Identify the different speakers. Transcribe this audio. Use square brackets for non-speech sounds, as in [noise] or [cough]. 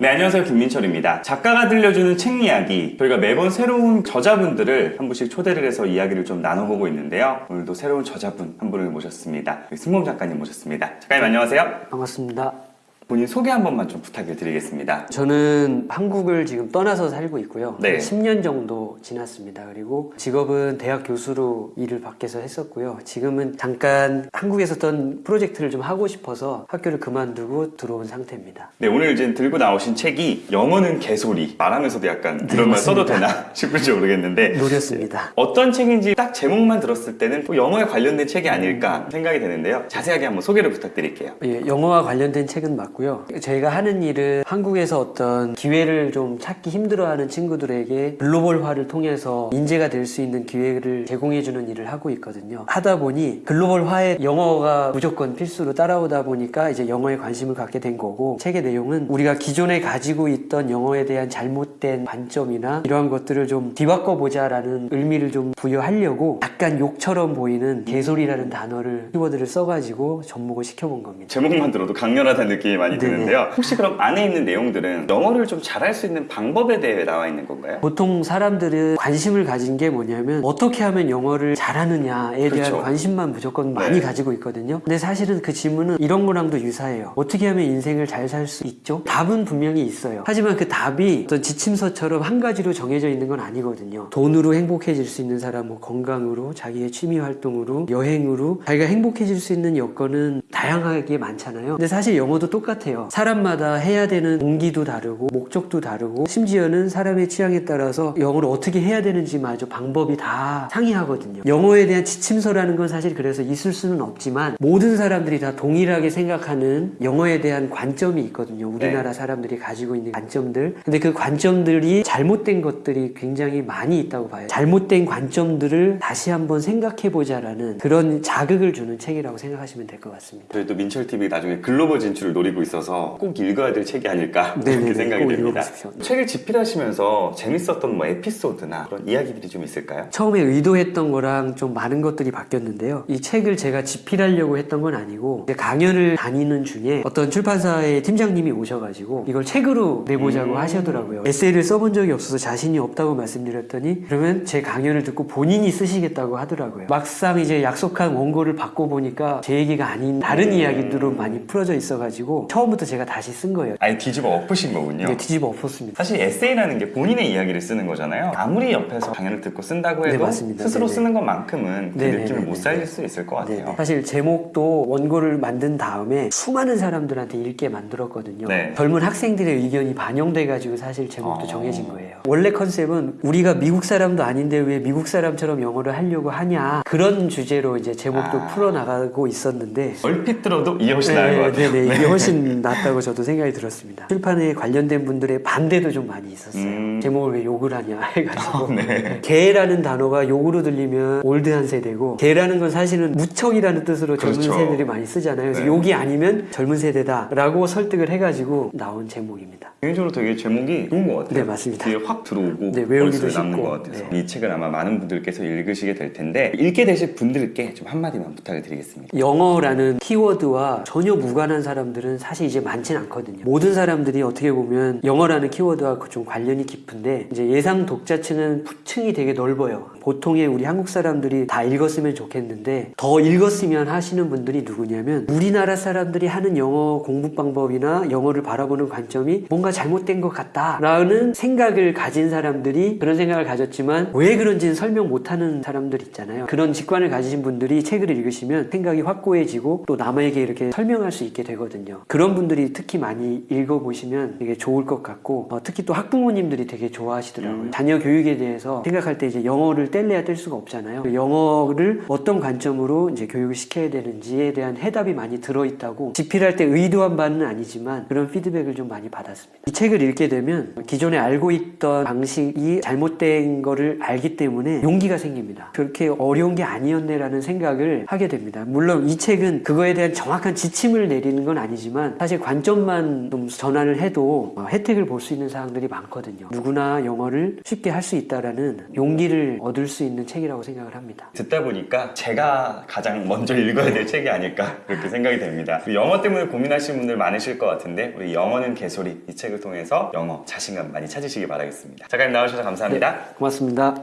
Speaker 1: 네, 안녕하세요. 김민철입니다. 작가가 들려주는 책 이야기. 저희가 매번 새로운 저자분들을 한 분씩 초대를 해서 이야기를 좀 나눠보고 있는데요. 오늘도 새로운 저자분 한 분을 모셨습니다. 승범 작가님 모셨습니다. 작가님 안녕하세요.
Speaker 2: 반갑습니다.
Speaker 1: 본인 소개 한 번만 좀 부탁을 드리겠습니다.
Speaker 2: 저는 한국을 지금 떠나서 살고 있고요.
Speaker 1: 네.
Speaker 2: 한 10년 정도 지났습니다. 그리고 직업은 대학 교수로 일을 밖에서 했었고요. 지금은 잠깐 한국에서 어떤 프로젝트를 좀 하고 싶어서 학교를 그만두고 들어온 상태입니다.
Speaker 1: 네, 오늘 이제 들고 나오신 책이 영어는 개소리. 말하면서도 약간 이런 말 써도. 되나 [laughs] 싶을지 모르겠는데
Speaker 2: 노렸습니다.
Speaker 1: 어떤 책인지 딱 제목만 들었을 때는 또 영어에 관련된 책이 아닐까 생각이 되는데요. 자세하게 한번 소개를 부탁드릴게요.
Speaker 2: 예, 영어와 관련된 책은 맞고 요. 저희가 하는 일은 한국에서 어떤 기회를 좀 찾기 힘들어하는 친구들에게 글로벌화를 통해서 인재가 될 수 있는 기회를 제공해주는 일을 하고 있거든요. 하다 보니 글로벌화에 영어가 무조건 필수로 따라오다 보니까 이제 영어에 관심을 갖게 된 거고 책의 내용은 우리가 기존에 가지고 있던 영어에 대한 잘못된 관점이나 이러한 것들을 좀 뒤바꿔 보자 라는 의미를 좀 부여하려고 약간 욕처럼 보이는 개소리라는 단어를 키워드를 써가지고 접목을 시켜본 겁니다.
Speaker 1: 제목만 들어도 강렬하다는 느낌이 많이
Speaker 2: 네네.
Speaker 1: 드는데요. 혹시 그럼 안에 있는 내용들은 영어를 좀 잘할 수 있는 방법에 대해 나와 있는 건가요?
Speaker 2: 보통 사람들은 관심을 가진 게 뭐냐면 어떻게 하면 영어를 잘하느냐에 대한
Speaker 1: 그렇죠.
Speaker 2: 관심만 무조건 많이
Speaker 1: 네.
Speaker 2: 가지고 있거든요. 근데 사실은 그 질문은 이런 거랑도 유사해요. 어떻게 하면 인생을 잘 살 수 있죠? 답은 분명히 있어요. 하지만 그 답이 어떤 지침서처럼 한 가지로 정해져 있는 건 아니거든요. 돈으로 행복해질 수 있는 사람, 뭐 건강으로, 자기의 취미 활동으로, 여행으로 자기가 행복해질 수 있는 여건은 다양하게 많잖아요. 근데 사실 영어도 똑같 아요. 사람마다 해야 되는 동기도 다르고 목적도 다르고 심지어는 사람의 취향에 따라서 영어를 어떻게 해야 되는지마저 방법이 다 상이하거든요. 영어에 대한 지침서라는 건 사실 그래서 있을 수는 없지만 모든 사람들이 다 동일하게 생각하는 영어에 대한 관점이 있거든요. 우리나라 사람들이 가지고 있는 관점들. 근데 그 관점들이 잘못된 것들이 굉장히 많이 있다고 봐요. 잘못된 관점들을 다시 한번 생각해 보자 라는 그런 자극을 주는 책이라고 생각하시면 될 것 같습니다.
Speaker 1: 저희 또 민철TV 나중에 글로벌 진출을 노리고 있어서 꼭 읽어야 될 책이 아닐까 [laughs] 이렇게 생각이
Speaker 2: 꼭
Speaker 1: 됩니다.
Speaker 2: 읽어보십시오.
Speaker 1: 책을 집필하시면서 재밌었던 뭐 에피소드나 그런 이야기들이 좀 있을까요?
Speaker 2: 처음에 의도했던 거랑 좀 많은 것들이 바뀌었는데요. 이 책을 제가 집필하려고 했던 건 아니고 강연을 다니는 중에 어떤 출판사의 팀장님이 오셔가지고 이걸 책으로 내보자고
Speaker 1: 음.
Speaker 2: 하시더라고요. 에세이를 써본 적이 없어서 자신이 없다고 말씀드렸더니 그러면 제 강연을 듣고 본인이 쓰시겠다고 하더라고요. 막상 이제 약속한 원고를 받고 보니까 제 얘기가 아닌 다른
Speaker 1: 음.
Speaker 2: 이야기들로 많이 풀어져 있어가지고 처음부터 제가 다시 쓴 거예요.
Speaker 1: 아예 뒤집어 엎으신 거군요.
Speaker 2: 이게 뒤집어 엎었습니다.
Speaker 1: 사실 에세이라는 게 본인의 이야기를 쓰는 거잖아요. 아무리 옆에서 강연을 듣고 쓴다고
Speaker 2: 네,
Speaker 1: 해도
Speaker 2: 맞습니다.
Speaker 1: 스스로
Speaker 2: 네네.
Speaker 1: 쓰는 것만큼은 그
Speaker 2: 네네네네.
Speaker 1: 느낌을 못 살릴 수 있을 것 같아요.
Speaker 2: 네. 사실 제목도 원고를 만든 다음에 수많은 사람들한테 읽게 만들었거든요.
Speaker 1: 네.
Speaker 2: 젊은 학생들의 의견이 반영돼 가지고 사실 제목도
Speaker 1: 어.
Speaker 2: 정해진 거예요. 원래 컨셉은 우리가 미국 사람도 아닌데 왜 미국 사람처럼 영어를 하려고 하냐 그런 주제로 이제 제목도
Speaker 1: 아.
Speaker 2: 풀어나가고 있었는데
Speaker 1: 얼핏 들어도 이게 훨씬 나을 것 같아요.
Speaker 2: 네네, 이게 훨씬 낫다고 저도 생각이 들었습니다. 출판에 관련된 분들의 반대도 좀 많이 있었어요.
Speaker 1: 음.
Speaker 2: 제목을 왜 욕을 하냐 해가지고.
Speaker 1: 네.
Speaker 2: 개라는 단어가 욕으로 들리면 올드한 세대고 개라는 건 사실은 무척이라는 뜻으로 젊은
Speaker 1: 그렇죠.
Speaker 2: 세대들이 많이 쓰잖아요. 그래서
Speaker 1: 네.
Speaker 2: 욕이 아니면 젊은 세대다라고 설득을 해가지고 나온 제목입니다.
Speaker 1: 개인적으로 되게 제목이 좋은 것 같아요.
Speaker 2: 네, 맞습니다.
Speaker 1: 뒤에 확 들어오고
Speaker 2: 네, 외우기도 쉽고.
Speaker 1: 것 같아서
Speaker 2: 네.
Speaker 1: 이 책을 아마 많은 분들께서 읽으시게 될 텐데 읽게 되실 분들께 좀 한마디만 부탁을 드리겠습니다.
Speaker 2: 영어라는 키워드와 전혀 무관한 사람들은 사실 이제 많진 않거든요. 모든 사람들이 어떻게 보면 영어라는 키워드와 그좀 관련이 깊은데 이제 예상 독자층은 층이 되게 넓어요. 보통의 우리 한국 사람들이 다 읽었으면 좋겠는데 더 읽었으면 하시는 분들이 누구냐면 우리나라 사람들이 하는 영어 공부 방법이나 영어를 바라보는 관점이 뭔가 잘못된 것 같다 라는 생각을 가진 사람들이 그런 생각을 가졌지만 왜 그런지는 설명 못하는 사람들 있잖아요. 그런 직관을 가지신 분들이 책을 읽으시면 생각이 확고해지고 또 남에게 이렇게 설명할 수 있게 되거든요. 그런 분들이 특히 많이 읽어보시면 되게 좋을 것 같고 어, 특히 또 학부모님들이 되게 좋아하시더라고요.
Speaker 1: 음.
Speaker 2: 자녀 교육에 대해서 생각할 때 이제 영어를 뗄래야 뗄 수가 없잖아요. 그 영어를 어떤 관점으로 이제 교육을 시켜야 되는지에 대한 해답이 많이 들어있다고 집필할 때 의도한 바는 아니지만 그런 피드백을 좀 많이 받았습니다. 이 책을 읽게 되면 기존에 알고 있던 방식이 잘못된 거를 알기 때문에 용기가 생깁니다. 그렇게 어려운 게 아니었네라는 생각을 하게 됩니다. 물론 이 책은 그거에 대한 정확한 지침을 내리는 건 아니지만 하지만 사실 관점만 좀 전환을 해도 어, 혜택을 볼 수 있는 사항들이 많거든요. 누구나 영어를 쉽게 할 수 있다라는 용기를 얻을 수 있는 책이라고 생각을 합니다.
Speaker 1: 듣다 보니까 제가 가장 먼저 읽어야 될 책이 아닐까 그렇게 생각이 됩니다. 그 영어 때문에 고민하시는 분들 많으실 것 같은데 우리 영어는 개소리 이 책을 통해서 영어 자신감 많이 찾으시기 바라겠습니다. 작가님 나와주셔서 감사합니다.
Speaker 2: 고맙습니다.